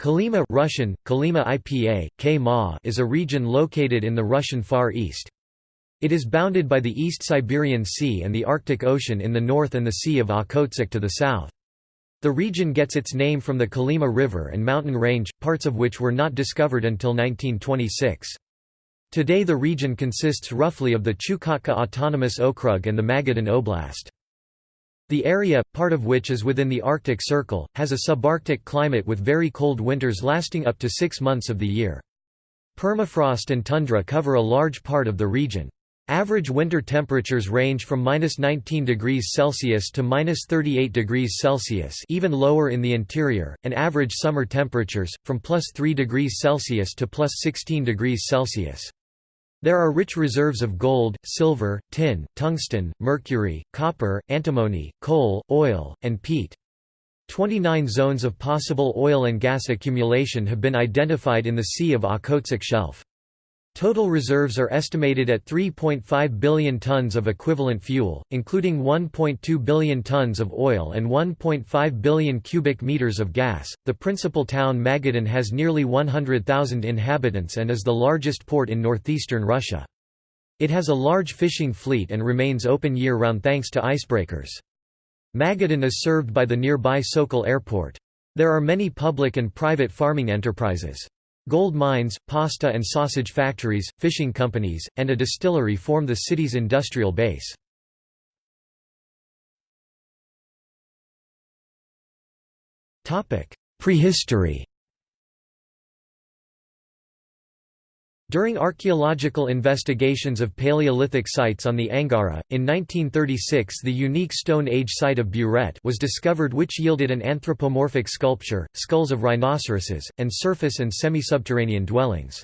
Kolyma Russian, Kolyma IPA, K is a region located in the Russian Far East. It is bounded by the East Siberian Sea and the Arctic Ocean in the north and the Sea of Okhotsk to the south. The region gets its name from the Kolyma River and mountain range, parts of which were not discovered until 1926. Today the region consists roughly of the Chukotka Autonomous Okrug and the Magadan Oblast. The area, part of which is within the Arctic Circle, has a subarctic climate with very cold winters lasting up to six months of the year. Permafrost and tundra cover a large part of the region. Average winter temperatures range from -19 degrees Celsius to -38 degrees Celsius, even lower in the interior, and average summer temperatures from +3 degrees Celsius to +16 degrees Celsius. There are rich reserves of gold, silver, tin, tungsten, mercury, copper, antimony, coal, oil, and peat. 29 zones of possible oil and gas accumulation have been identified in the Sea of Okhotsk Shelf. Total reserves are estimated at 3.5 billion tons of equivalent fuel, including 1.2 billion tons of oil and 1.5 billion cubic meters of gas. The principal town Magadan has nearly 100,000 inhabitants and is the largest port in northeastern Russia. It has a large fishing fleet and remains open year-round thanks to icebreakers. Magadan is served by the nearby Sokol Airport. There are many public and private farming enterprises. Gold mines, pasta and sausage factories, fishing companies, and a distillery form the city's industrial base. Prehistory During archaeological investigations of Paleolithic sites on the Angara, in 1936 the unique Stone Age site of Buret was discovered which yielded an anthropomorphic sculpture, skulls of rhinoceroses, and surface and semi-subterranean dwellings.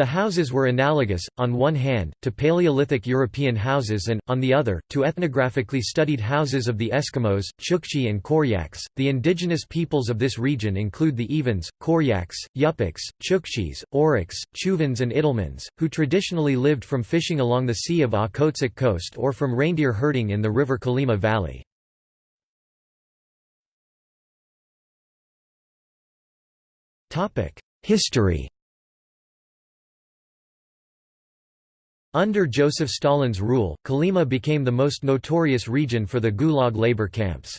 The houses were analogous, on one hand, to Paleolithic European houses and, on the other, to ethnographically studied houses of the Eskimos, Chukchi and Koryaks. The indigenous peoples of this region include the Evens, Koryaks, Yupiks, Chukchis, Oryks, Chuvans and Itelmens, who traditionally lived from fishing along the Sea of Okhotsk coast or from reindeer herding in the river Kolyma Valley. History Under Joseph Stalin's rule, Kolyma became the most notorious region for the Gulag labor camps.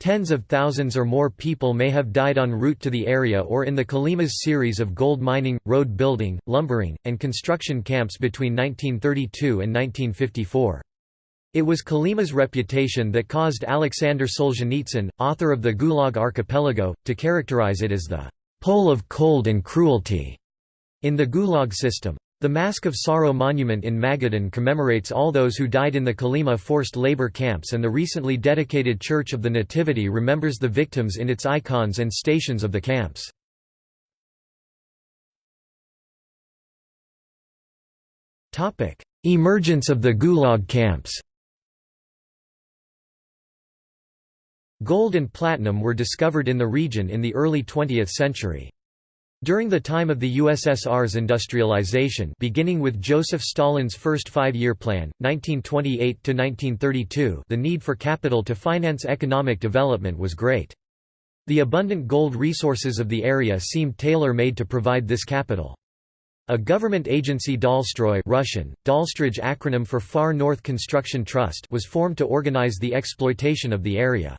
Tens of thousands or more people may have died en route to the area or in the Kolyma's series of gold mining, road building, lumbering, and construction camps between 1932 and 1954. It was Kolyma's reputation that caused Alexander Solzhenitsyn, author of the Gulag Archipelago, to characterize it as the «pole of cold and cruelty» in the Gulag system. The Mask of Sorrow monument in Magadan commemorates all those who died in the Kolyma forced labor camps and the recently dedicated Church of the Nativity remembers the victims in its icons and stations of the camps. Emergence of the Gulag camps Gold and platinum were discovered in the region in the early 20th century. During the time of the USSR's industrialization beginning with Joseph Stalin's first five-year plan, 1928–1932 the need for capital to finance economic development was great. The abundant gold resources of the area seemed tailor-made to provide this capital. A government agency Dalstroy Russian, acronym for Far North Construction Trust was formed to organize the exploitation of the area.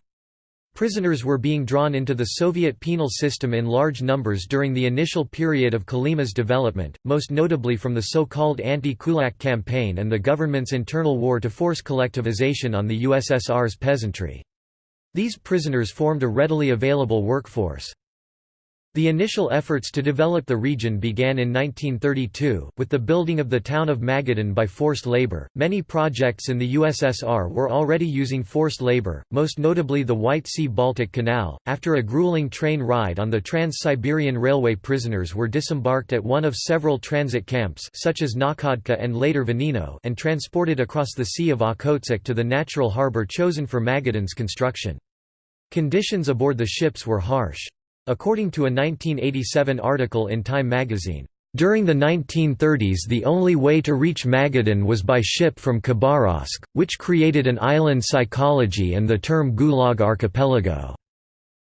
Prisoners were being drawn into the Soviet penal system in large numbers during the initial period of Kolyma's development, most notably from the so-called anti-kulak campaign and the government's internal war to force collectivization on the USSR's peasantry. These prisoners formed a readily available workforce. The initial efforts to develop the region began in 1932, with the building of the town of Magadan by forced labor. Many projects in the USSR were already using forced labor, most notably the White Sea Baltic Canal. After a grueling train ride on the Trans Siberian Railway, prisoners were disembarked at one of several transit camps, such as Nakhodka and later Venino, and transported across the Sea of Okhotsk to the natural harbor chosen for Magadan's construction. Conditions aboard the ships were harsh. According to a 1987 article in Time magazine, during the 1930s the only way to reach Magadan was by ship from Khabarovsk, which created an island psychology and the term Gulag Archipelago.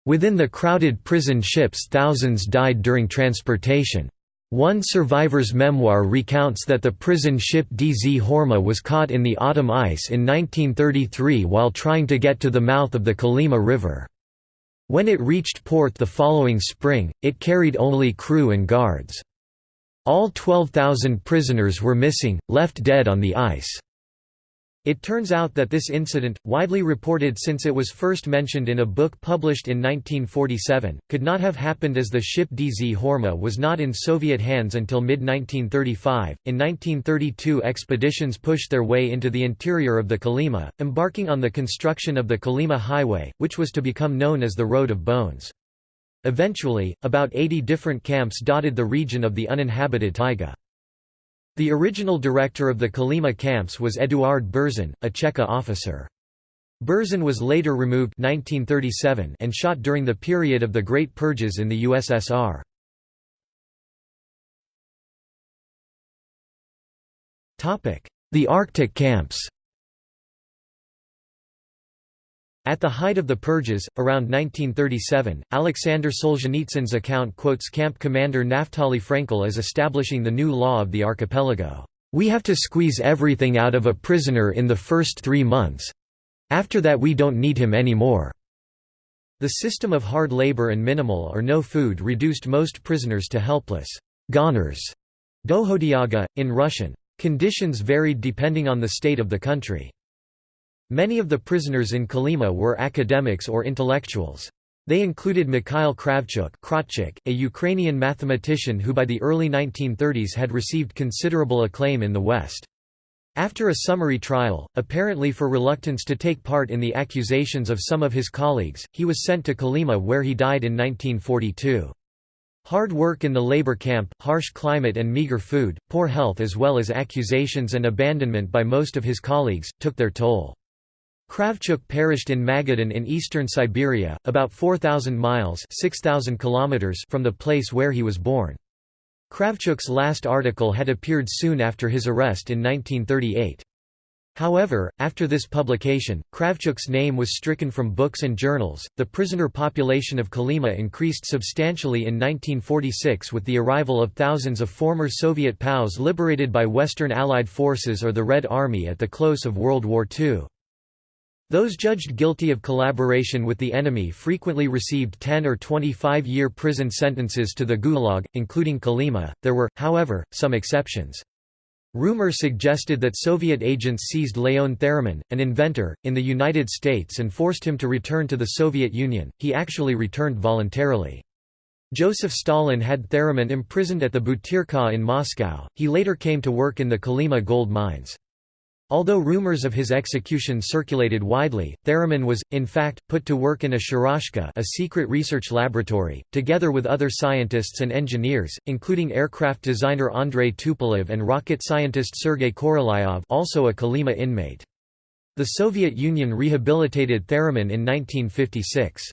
Within the crowded prison ships thousands died during transportation. One survivor's memoir recounts that the prison ship Dzhurma was caught in the autumn ice in 1933 while trying to get to the mouth of the Kolyma River. When it reached port the following spring, it carried only crew and guards. All 12,000 prisoners were missing, left dead on the ice. It turns out that this incident, widely reported since it was first mentioned in a book published in 1947, could not have happened as the ship Dzhurma was not in Soviet hands until mid-1935. In 1932 expeditions pushed their way into the interior of the Kolyma, embarking on the construction of the Kolyma Highway, which was to become known as the Road of Bones. Eventually, about 80 different camps dotted the region of the uninhabited taiga. The original director of the Kolyma camps was Eduard Berzin, a Cheka officer. Berzin was later removed 1937 and shot during the period of the Great Purges in the USSR. The Arctic camps At the height of the purges, around 1937, Alexander Solzhenitsyn's account quotes camp commander Naftali Frenkel as establishing the new law of the archipelago. We have to squeeze everything out of a prisoner in the first three months. After that we don't need him anymore. The system of hard labor and minimal or no food reduced most prisoners to helpless goners, dohodyaga, in Russian. Conditions varied depending on the state of the country. Many of the prisoners in Kolyma were academics or intellectuals. They included Mikhail Kravchuk a Ukrainian mathematician who by the early 1930s had received considerable acclaim in the West. After a summary trial, apparently for reluctance to take part in the accusations of some of his colleagues, he was sent to Kolyma where he died in 1942. Hard work in the labor camp, harsh climate and meager food, poor health as well as accusations and abandonment by most of his colleagues, took their toll. Kravchuk perished in Magadan in eastern Siberia, about 4,000 miles 6, kilometers from the place where he was born. Kravchuk's last article had appeared soon after his arrest in 1938. However, after this publication, Kravchuk's name was stricken from books and journals. The prisoner population of Kolyma increased substantially in 1946 with the arrival of thousands of former Soviet POWs liberated by Western Allied forces or the Red Army at the close of World War II. Those judged guilty of collaboration with the enemy frequently received 10 or 25-year prison sentences to the Gulag, including Kolyma. There were, however, some exceptions. Rumor suggested that Soviet agents seized Leon Theremin, an inventor, in the United States and forced him to return to the Soviet Union. He actually returned voluntarily. Joseph Stalin had Theremin imprisoned at the Butyrka in Moscow. He later came to work in the Kolyma gold mines. Although rumors of his execution circulated widely, Theremin was, in fact, put to work in a Sharashka a secret research laboratory, together with other scientists and engineers, including aircraft designer Andrei Tupolev and rocket scientist Sergei Korolyov also a Kolyma inmate. The Soviet Union rehabilitated Theremin in 1956.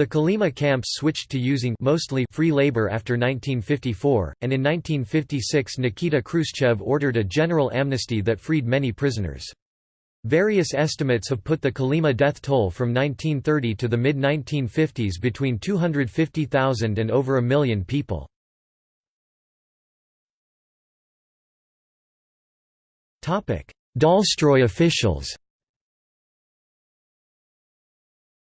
The Kolyma camps switched to using mostly free labor after 1954, and in 1956 Nikita Khrushchev ordered a general amnesty that freed many prisoners. Various estimates have put the Kolyma death toll from 1930 to the mid-1950s between 250,000 and over a million people. Dalstroy officials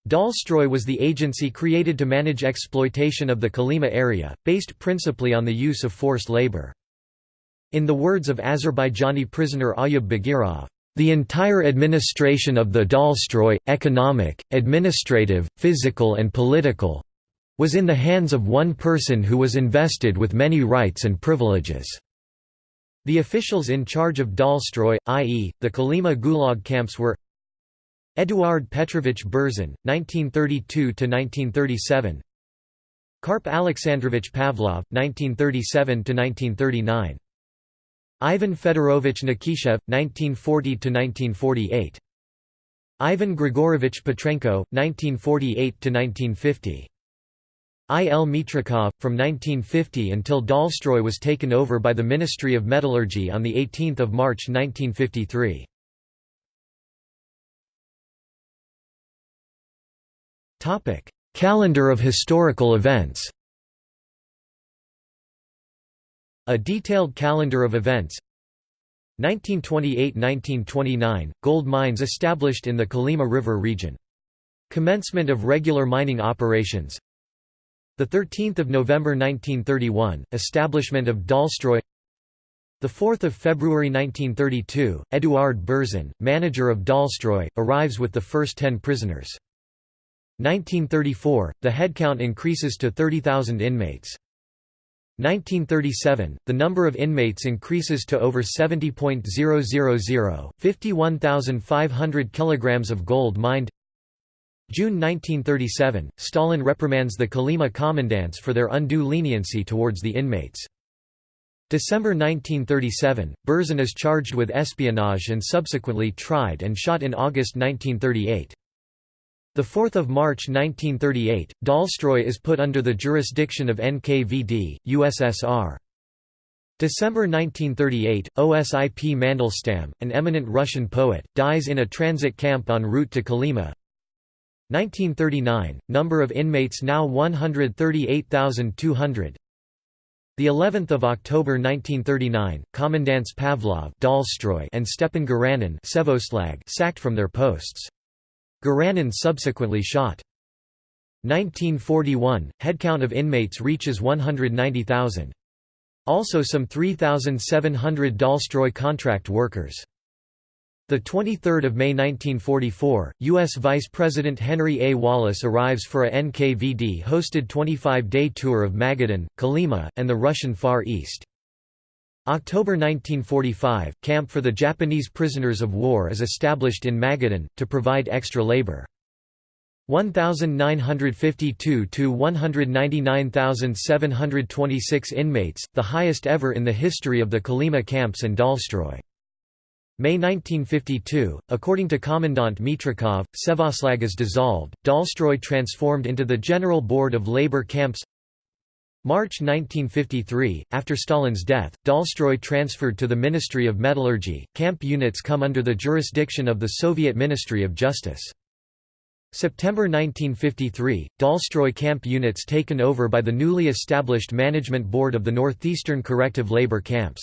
Dalstroy was the agency created to manage exploitation of the Kolyma area, based principally on the use of forced labor. In the words of Azerbaijani prisoner Ayub Bagirov, the entire administration of the Dalstroy, economic, administrative, physical and political, was in the hands of one person who was invested with many rights and privileges. The officials in charge of Dalstroy, i.e., the Kolyma Gulag camps were Eduard Petrovich Berzin, 1932–1937 Karp Alexandrovich Pavlov, 1937–1939 Ivan Fedorovich Nikishev, 1940–1948 Ivan Grigorovich Petrenko, 1948–1950 I. L. Mitrikov, from 1950 until Dalstroy was taken over by the Ministry of Metallurgy on 18 March 1953. Calendar of historical events. A detailed calendar of events. 1928–1929 – Gold mines established in the Kolyma River region. Commencement of regular mining operations. 13 November 1931 – Establishment of Dalstroy. 4 February 1932 – Eduard Berzin, manager of Dalstroy, arrives with the first ten prisoners. 1934 – The headcount increases to 30,000 inmates. 1937, the number of inmates increases to over 70.000, 51,500 kilograms of gold mined. June 1937, Stalin reprimands the Kolyma commandants for their undue leniency towards the inmates. December 1937, Berzin is charged with espionage and subsequently tried and shot in August 1938. 4 March 1938, Dalstroy is put under the jurisdiction of NKVD, USSR. December 1938, Osip Mandelstam, an eminent Russian poet, dies in a transit camp en route to Kolyma. 1939, number of inmates now 138,200. The 11th of October 1939, commandants Pavlov Dalstroy and Stepan Garanin sacked from their posts. Garanin subsequently shot. 1941, headcount of inmates reaches 190,000. Also some 3,700 Dalstroy contract workers. 23 May 1944, U.S. Vice President Henry A. Wallace arrives for a NKVD-hosted 25-day tour of Magadan, Kolyma, and the Russian Far East. October 1945, camp for the Japanese prisoners of war is established in Magadan, to provide extra labor. 1,952 to 199,726 inmates, the highest ever in the history of the Kolyma camps and Dalstroy. May 1952, according to Commandant Mitrikov, Sevvostlag is dissolved, Dalstroy transformed into the General Board of Labor Camps March 1953, after Stalin's death, Dalstroy transferred to the Ministry of Metallurgy, camp units come under the jurisdiction of the Soviet Ministry of Justice. September 1953, Dalstroy camp units taken over by the newly established Management Board of the Northeastern Corrective Labor Camps.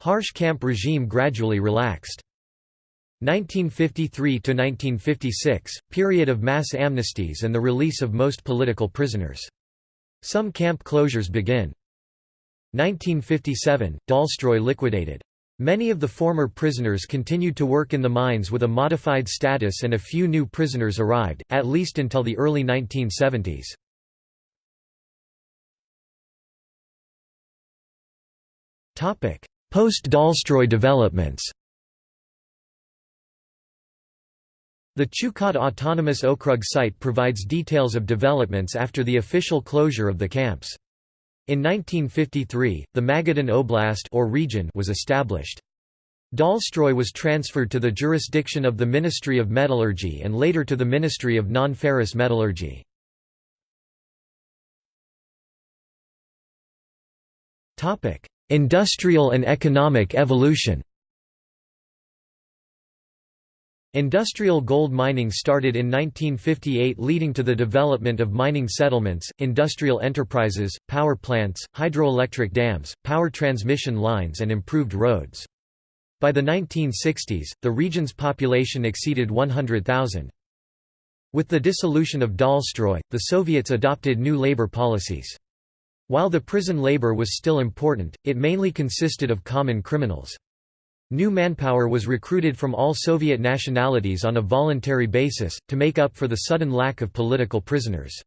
Harsh camp regime gradually relaxed. 1953 to 1956, period of mass amnesties and the release of most political prisoners. Some camp closures begin. 1957, Dalstroy liquidated. Many of the former prisoners continued to work in the mines with a modified status and a few new prisoners arrived, at least until the early 1970s. Post-Dalstroy developments The Chukot Autonomous Okrug site provides details of developments after the official closure of the camps. In 1953, the Magadan Oblast or region was established. Dalstroy was transferred to the jurisdiction of the Ministry of Metallurgy and later to the Ministry of Non-Ferrous Metallurgy. Industrial and economic evolution Industrial gold mining started in 1958 leading to the development of mining settlements, industrial enterprises, power plants, hydroelectric dams, power transmission lines and improved roads. By the 1960s, the region's population exceeded 100,000. With the dissolution of Dalstroy, the Soviets adopted new labor policies. While the prison labor was still important, it mainly consisted of common criminals. New manpower was recruited from all Soviet nationalities on a voluntary basis, to make up for the sudden lack of political prisoners.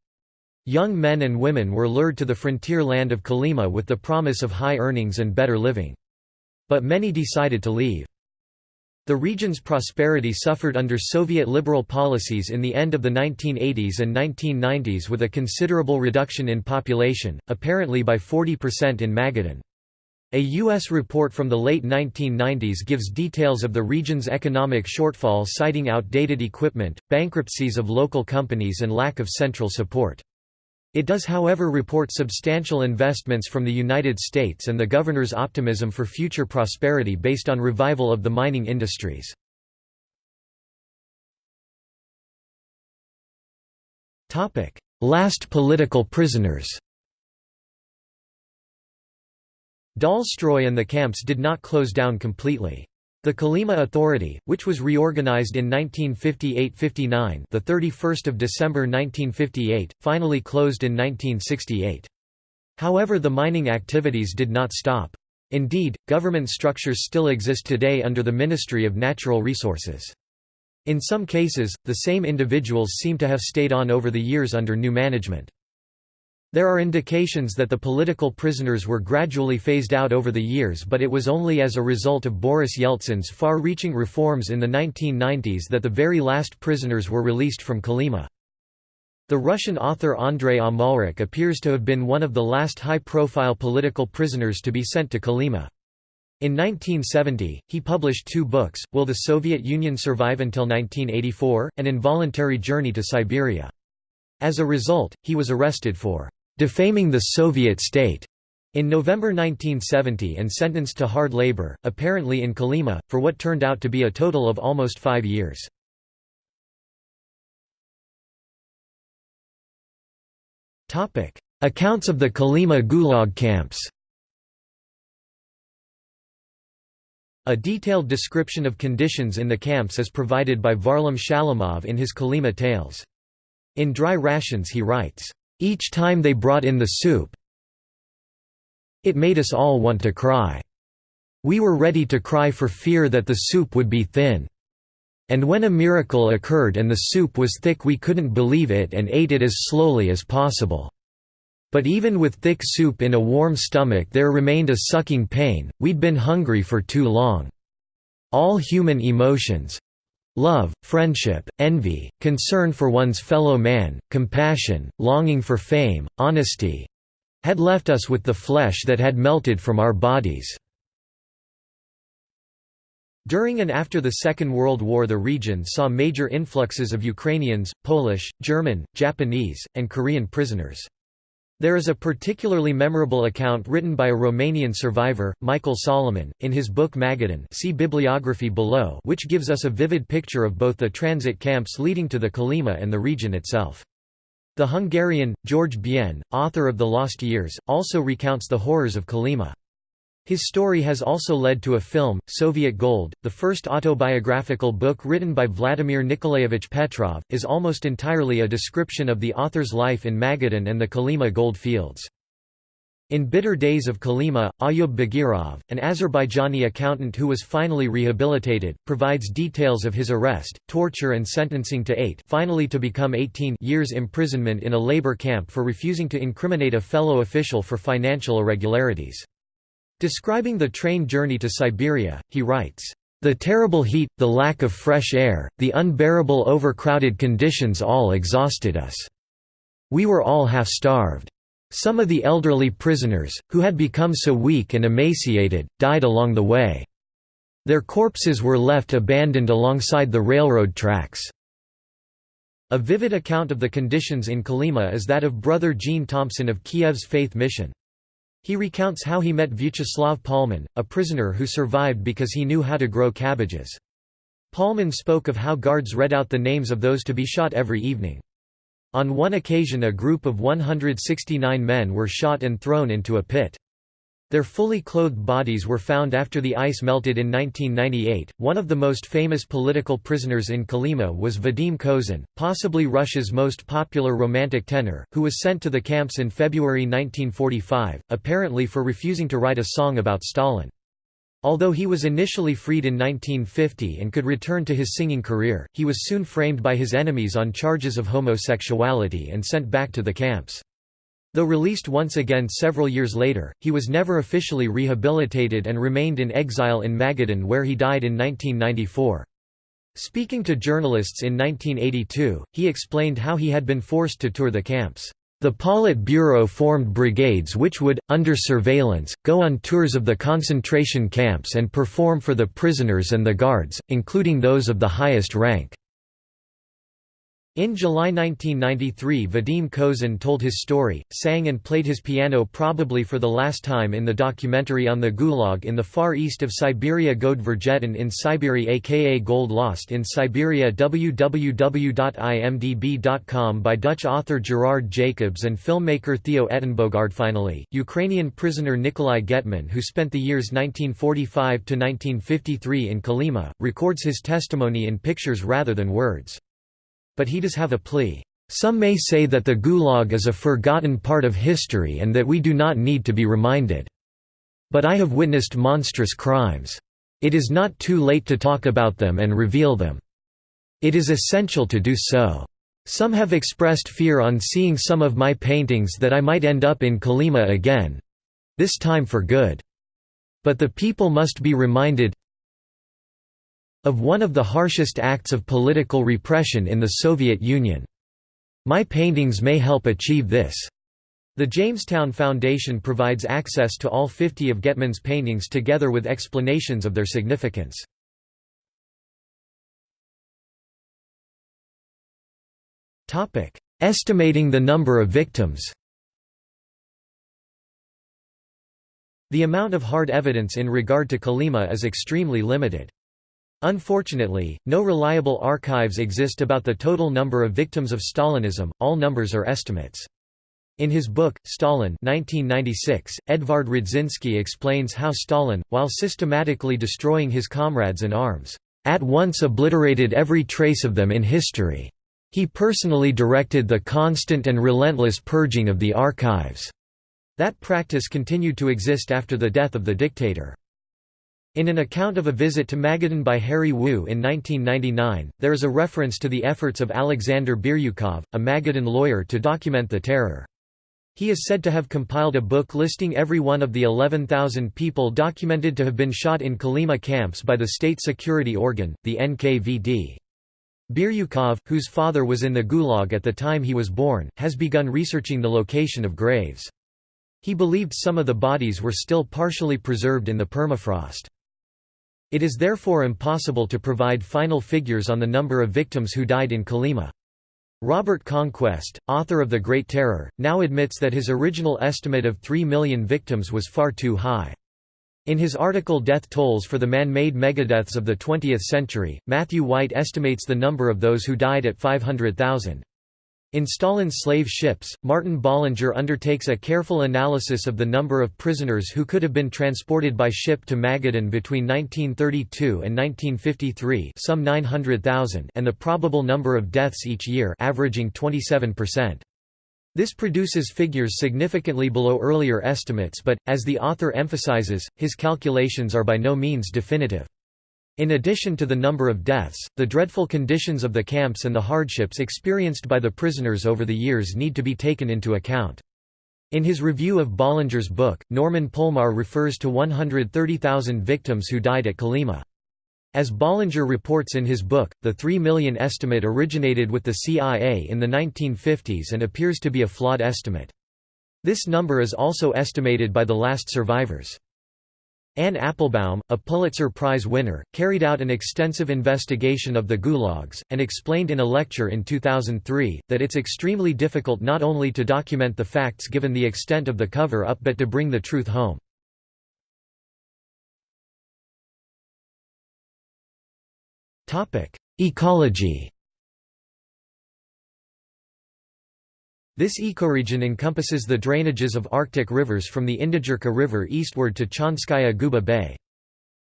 Young men and women were lured to the frontier land of Kolyma with the promise of high earnings and better living. But many decided to leave. The region's prosperity suffered under Soviet liberal policies in the end of the 1980s and 1990s with a considerable reduction in population, apparently by 40% in Magadan. A U.S. report from the late 1990s gives details of the region's economic shortfall citing outdated equipment, bankruptcies of local companies and lack of central support. It does however report substantial investments from the United States and the governor's optimism for future prosperity based on revival of the mining industries. last political prisoners. Dalstroy and the camps did not close down completely. The Kolyma Authority, which was reorganized in 1958–59, the 31st of December 1958, finally closed in 1968. However, the mining activities did not stop. Indeed, government structures still exist today under the Ministry of Natural Resources. In some cases, the same individuals seem to have stayed on over the years under new management. There are indications that the political prisoners were gradually phased out over the years but it was only as a result of Boris Yeltsin's far-reaching reforms in the 1990s that the very last prisoners were released from Kolyma. The Russian author Andrei Amalrik appears to have been one of the last high-profile political prisoners to be sent to Kolyma. In 1970, he published two books, Will the Soviet Union Survive Until 1984? An Involuntary Journey to Siberia. As a result, he was arrested for defaming the Soviet state in November 1970 and sentenced to hard labor, apparently in Kolyma, for what turned out to be a total of almost five years. Accounts of the Kolyma Gulag camps A detailed description of conditions in the camps is provided by Varlam Shalamov in his Kolyma Tales. In Dry Rations he writes, each time they brought in the soup it made us all want to cry. We were ready to cry for fear that the soup would be thin. And when a miracle occurred and the soup was thick we couldn't believe it and ate it as slowly as possible. But even with thick soup in a warm stomach there remained a sucking pain, we'd been hungry for too long. All human emotions, Love, friendship, envy, concern for one's fellow man, compassion, longing for fame, honesty had left us with the flesh that had melted from our bodies. During and after the Second World War the region saw major influxes of Ukrainians, Polish, German, Japanese, and Korean prisoners. There is a particularly memorable account written by a Romanian survivor, Michael Solomon, in his book Magadan see bibliography below which gives us a vivid picture of both the transit camps leading to the Kolyma and the region itself. The Hungarian, George Bien, author of The Lost Years, also recounts the horrors of Kolyma. His story has also led to a film, Soviet Gold, the first autobiographical book written by Vladimir Nikolaevich Petrov, is almost entirely a description of the author's life in Magadan and the Kolyma gold fields. In Bitter Days of Kolyma, Ayub Bagirov, an Azerbaijani accountant who was finally rehabilitated, provides details of his arrest, torture and sentencing to eight finally to become 18 years imprisonment in a labor camp for refusing to incriminate a fellow official for financial irregularities. Describing the train journey to Siberia, he writes, "...the terrible heat, the lack of fresh air, the unbearable overcrowded conditions all exhausted us. We were all half-starved. Some of the elderly prisoners, who had become so weak and emaciated, died along the way. Their corpses were left abandoned alongside the railroad tracks." A vivid account of the conditions in Kolyma is that of Brother Gene Thompson of Kiev's Faith Mission. He recounts how he met Vyacheslav Palman, a prisoner who survived because he knew how to grow cabbages. Palman spoke of how guards read out the names of those to be shot every evening. On one occasion a group of 169 men were shot and thrown into a pit. Their fully clothed bodies were found after the ice melted in 1998. One of the most famous political prisoners in Kolyma was Vadim Kozin, possibly Russia's most popular romantic tenor, who was sent to the camps in February 1945, apparently for refusing to write a song about Stalin. Although he was initially freed in 1950 and could return to his singing career, he was soon framed by his enemies on charges of homosexuality and sent back to the camps. Though released once again several years later, he was never officially rehabilitated and remained in exile in Magadan where he died in 1994. Speaking to journalists in 1982, he explained how he had been forced to tour the camps. The Politburo formed brigades which would, under surveillance, go on tours of the concentration camps and perform for the prisoners and the guards, including those of the highest rank. In July 1993 Vadim Kozin told his story, sang and played his piano probably for the last time in the documentary on the Gulag in the far east of Siberia Gold Vergetin in Siberia aka Gold Lost in Siberia www.imdb.com by Dutch author Gerard Jacobs and filmmaker Theo Uitenbogaard. Finally, Ukrainian prisoner Nikolai Getman who spent the years 1945–1953 in Kolyma, records his testimony in pictures rather than words but he does have a plea. Some may say that the Gulag is a forgotten part of history and that we do not need to be reminded. But I have witnessed monstrous crimes. It is not too late to talk about them and reveal them. It is essential to do so. Some have expressed fear on seeing some of my paintings that I might end up in Kolyma again—this time for good. But the people must be reminded of one of the harshest acts of political repression in the Soviet Union. My paintings may help achieve this. The Jamestown Foundation provides access to all 50 of Getman's paintings together with explanations of their significance. Estimating the number of victims The amount of hard evidence in regard to Kolyma is extremely limited. Unfortunately, no reliable archives exist about the total number of victims of Stalinism, all numbers are estimates. In his book, Stalin 1996, Edvard Radzinsky explains how Stalin, while systematically destroying his comrades in arms, at once obliterated every trace of them in history. He personally directed the constant and relentless purging of the archives. That practice continued to exist after the death of the dictator. In an account of a visit to Magadan by Harry Wu in 1999, there is a reference to the efforts of Alexander Biryukov, a Magadan lawyer to document the terror. He is said to have compiled a book listing every one of the 11,000 people documented to have been shot in Kolyma camps by the state security organ, the NKVD. Biryukov, whose father was in the Gulag at the time he was born, has begun researching the location of graves. He believed some of the bodies were still partially preserved in the permafrost. It is therefore impossible to provide final figures on the number of victims who died in Kolyma. Robert Conquest, author of The Great Terror, now admits that his original estimate of 3 million victims was far too high. In his article Death Tolls for the Man-Made Megadeaths of the Twentieth Century, Matthew White estimates the number of those who died at 500,000. In Stalin's slave ships, Martin Bollinger undertakes a careful analysis of the number of prisoners who could have been transported by ship to Magadan between 1932 and 1953 some 900,000 and the probable number of deaths each year averaging 27%. This produces figures significantly below earlier estimates but, as the author emphasizes, his calculations are by no means definitive. In addition to the number of deaths, the dreadful conditions of the camps and the hardships experienced by the prisoners over the years need to be taken into account. In his review of Bollinger's book, Norman Polmar refers to 130,000 victims who died at Kolyma. As Bollinger reports in his book, the 3 million estimate originated with the CIA in the 1950s and appears to be a flawed estimate. This number is also estimated by the last survivors. Anne Applebaum, a Pulitzer Prize winner, carried out an extensive investigation of the gulags, and explained in a lecture in 2003, that it's extremely difficult not only to document the facts given the extent of the cover-up but to bring the truth home. Ecology This ecoregion encompasses the drainages of Arctic rivers from the Indigirka River eastward to Chanskaya Guba Bay.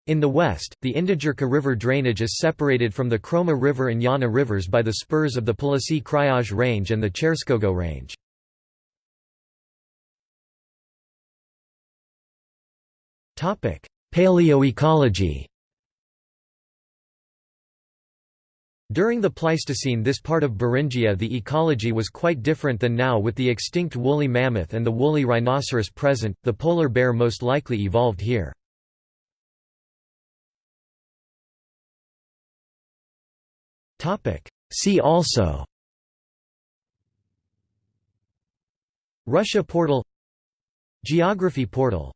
In the west, the Indigirka River drainage is separated from the Khroma River and Yana rivers by the spurs of the Polasy Kryazh Range and the Cherskogo Range. Paleoecology During the Pleistocene this part of Beringia the ecology was quite different than now with the extinct woolly mammoth and the woolly rhinoceros present, the polar bear most likely evolved here. See also Russia portal Geography portal